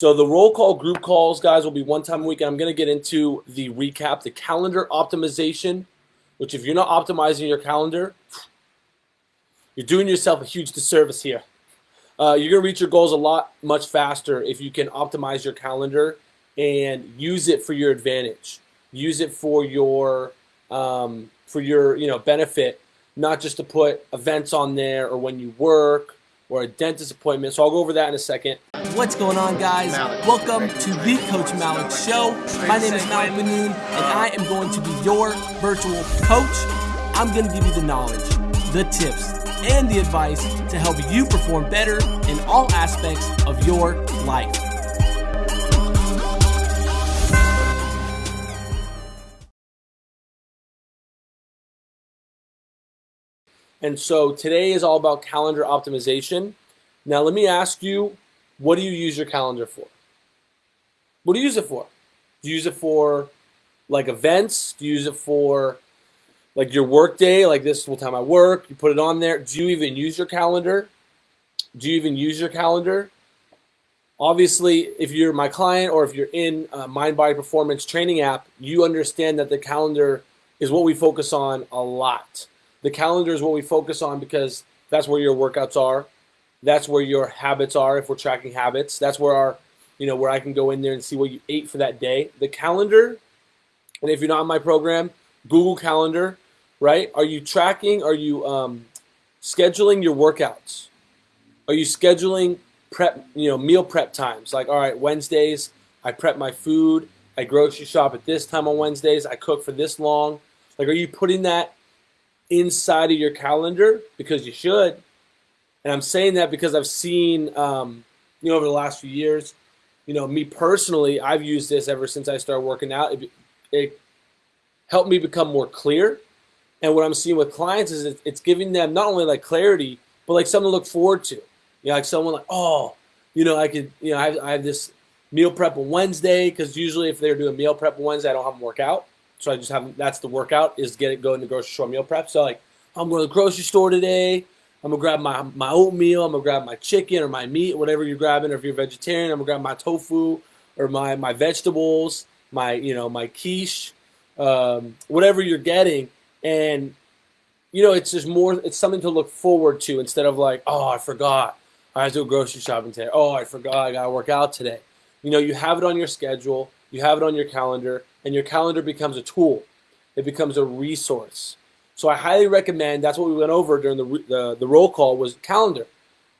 So the roll call group calls, guys, will be one time a week. I'm going to get into the recap, the calendar optimization, which if you're not optimizing your calendar, you're doing yourself a huge disservice here. Uh, you're going to reach your goals a lot much faster if you can optimize your calendar and use it for your advantage. Use it for your um, for your you know benefit, not just to put events on there or when you work or a dentist appointment. So I'll go over that in a second. What's going on, guys? Welcome to the Coach Malik Show. My name is Malik Benoon, and I am going to be your virtual coach. I'm going to give you the knowledge, the tips, and the advice to help you perform better in all aspects of your life. And so today is all about calendar optimization. Now, let me ask you, what do you use your calendar for? What do you use it for? Do you use it for like events? Do you use it for like your work day? Like this is time I work. You put it on there. Do you even use your calendar? Do you even use your calendar? Obviously, if you're my client or if you're in a Mind Body Performance training app, you understand that the calendar is what we focus on a lot. The calendar is what we focus on because that's where your workouts are. That's where your habits are if we're tracking habits. That's where our, you know, where I can go in there and see what you ate for that day. The calendar, and if you're not in my program, Google Calendar, right? Are you tracking? Are you um, scheduling your workouts? Are you scheduling prep, you know, meal prep times? Like, all right, Wednesdays, I prep my food. I grocery shop at this time on Wednesdays. I cook for this long. Like, are you putting that inside of your calendar because you should. And I'm saying that because I've seen, um, you know, over the last few years, you know, me personally, I've used this ever since I started working out. It, it helped me become more clear. And what I'm seeing with clients is it's giving them not only like clarity, but like something to look forward to. You know, like someone like, oh, you know, I could, you know, I have, I have this meal prep on Wednesday because usually if they're doing meal prep on Wednesday, I don't have them work out. So I just have that's the workout is get it going to grocery store meal prep. So like I'm going to the grocery store today. I'm gonna grab my my oatmeal. I'm gonna grab my chicken or my meat, whatever you're grabbing. Or if you're vegetarian, I'm gonna grab my tofu or my my vegetables, my you know my quiche, um, whatever you're getting. And you know it's just more. It's something to look forward to instead of like, oh, I forgot. I have to go grocery shopping today. Oh, I forgot. I gotta work out today. You know, you have it on your schedule. You have it on your calendar and your calendar becomes a tool. It becomes a resource. So I highly recommend, that's what we went over during the, the, the roll call was calendar.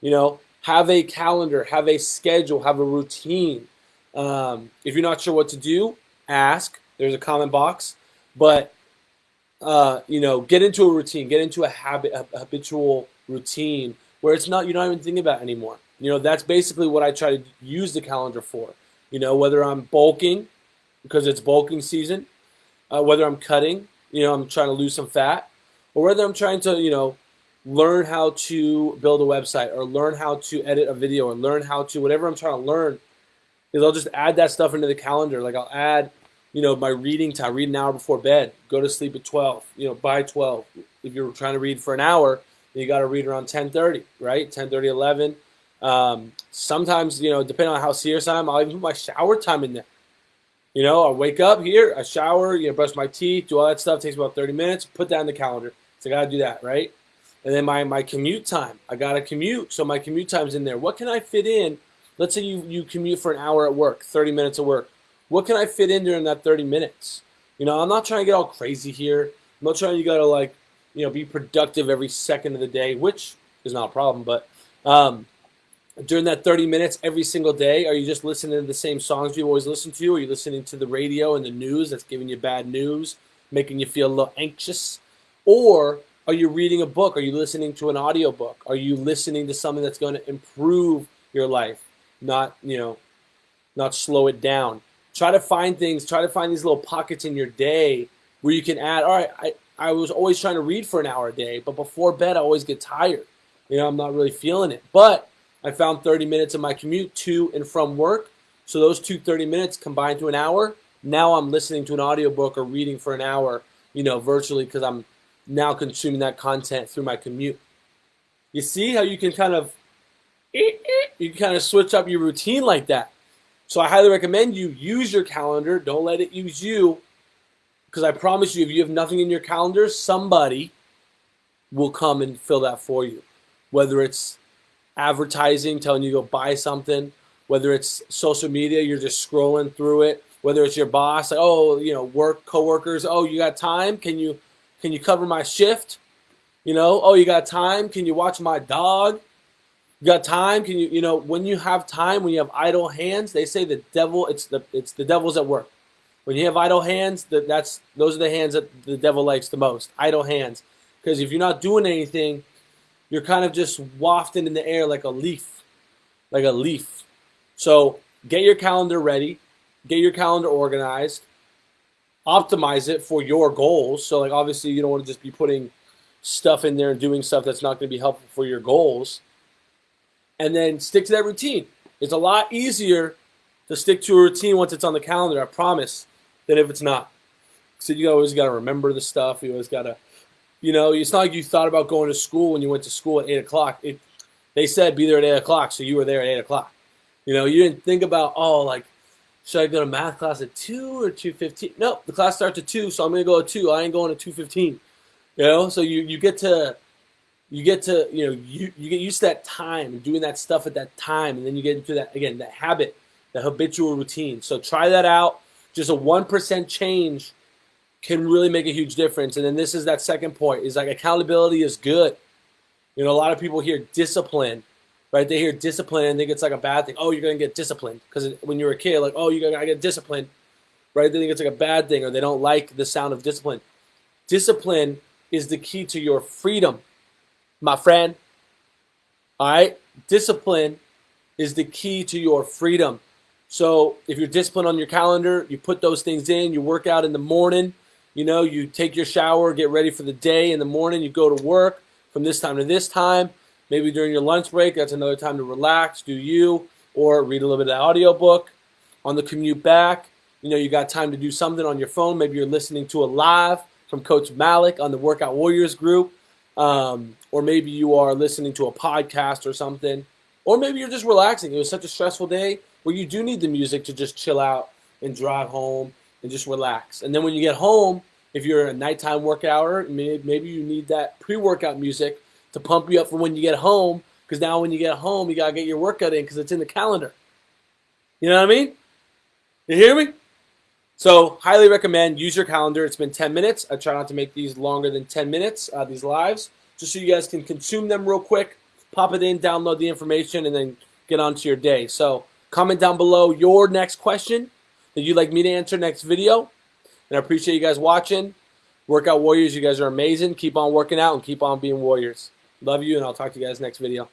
You know, have a calendar, have a schedule, have a routine. Um, if you're not sure what to do, ask. There's a comment box. But, uh, you know, get into a routine, get into a habit, a habitual routine where it's not, you're not even thinking about anymore. You know, that's basically what I try to use the calendar for. You know, whether I'm bulking, because it's bulking season, uh, whether I'm cutting, you know, I'm trying to lose some fat, or whether I'm trying to, you know, learn how to build a website or learn how to edit a video or learn how to whatever I'm trying to learn is I'll just add that stuff into the calendar. Like I'll add, you know, my reading time, read an hour before bed, go to sleep at 12, you know, by 12. If you're trying to read for an hour, you got to read around 10:30, right? 10:30, 11. Um, sometimes, you know, depending on how serious I am, I'll even put my shower time in there. You know, I wake up here, I shower, you know, brush my teeth, do all that stuff. It takes about 30 minutes. Put that in the calendar. So I got to do that, right? And then my, my commute time. I got to commute. So my commute time's in there. What can I fit in? Let's say you, you commute for an hour at work, 30 minutes at work. What can I fit in during that 30 minutes? You know, I'm not trying to get all crazy here. I'm not trying to go to like, you know, be productive every second of the day, which is not a problem. But um, during that 30 minutes every single day? Are you just listening to the same songs you always listen to? Are you listening to the radio and the news that's giving you bad news, making you feel a little anxious? Or are you reading a book? Are you listening to an audiobook? Are you listening to something that's going to improve your life, not, you know, not slow it down? Try to find things, try to find these little pockets in your day where you can add, all right, I, I was always trying to read for an hour a day, but before bed I always get tired. You know, I'm not really feeling it. But I found 30 minutes of my commute to and from work. So those two 30 minutes combined to an hour. Now I'm listening to an audiobook or reading for an hour, you know, virtually because I'm now consuming that content through my commute. You see how you can kind of you can kind of switch up your routine like that. So I highly recommend you use your calendar. Don't let it use you. Because I promise you, if you have nothing in your calendar, somebody will come and fill that for you. Whether it's advertising telling you to go buy something, whether it's social media, you're just scrolling through it, whether it's your boss, like, oh, you know, work coworkers, oh, you got time? Can you can you cover my shift? You know, oh, you got time? Can you watch my dog? You got time? Can you, you know, when you have time, when you have idle hands, they say the devil, it's the it's the devil's at work. When you have idle hands, that that's those are the hands that the devil likes the most. Idle hands, because if you're not doing anything, you're kind of just wafting in the air like a leaf, like a leaf. So get your calendar ready, get your calendar organized, optimize it for your goals. So like obviously you don't want to just be putting stuff in there and doing stuff that's not going to be helpful for your goals. And then stick to that routine. It's a lot easier to stick to a routine once it's on the calendar, I promise, than if it's not. So you always got to remember the stuff. You always got to, you know, it's not like you thought about going to school when you went to school at 8 o'clock. It, they said be there at 8 o'clock, so you were there at 8 o'clock. You know, you didn't think about, oh, like, should I go to math class at 2 or 2.15? No, the class starts at 2, so I'm going to go at 2. I ain't going at 2.15. You know, so you, you get to you get to you know you, you get used to that time and doing that stuff at that time and then you get into that again that habit the habitual routine so try that out just a 1% change can really make a huge difference. And then this is that second point is like accountability is good. You know a lot of people hear discipline right? They hear discipline and think it's like a bad thing. Oh you're gonna get disciplined. Because when you're a kid like oh you're gonna get disciplined right? They think it's like a bad thing or they don't like the sound of discipline. Discipline is the key to your freedom, my friend. All right? Discipline is the key to your freedom. So if you're disciplined on your calendar, you put those things in, you work out in the morning, you know, you take your shower, get ready for the day in the morning, you go to work from this time to this time. Maybe during your lunch break, that's another time to relax, do you, or read a little bit of audio book. On the commute back, you know, you got time to do something on your phone. Maybe you're listening to a live from Coach Malik on the Workout Warriors group, um, or maybe you are listening to a podcast or something, or maybe you're just relaxing. It was such a stressful day where you do need the music to just chill out and drive home and just relax. And then when you get home, if you're a nighttime workouter, maybe maybe you need that pre-workout music to pump you up for when you get home. Because now when you get home, you gotta get your workout in because it's in the calendar. You know what I mean? You hear me? So highly recommend use your calendar. It's been 10 minutes. I try not to make these longer than 10 minutes, uh, these lives, just so you guys can consume them real quick, pop it in, download the information, and then get on to your day. So comment down below your next question that you'd like me to answer next video. And I appreciate you guys watching. Workout Warriors, you guys are amazing. Keep on working out and keep on being warriors. Love you, and I'll talk to you guys next video.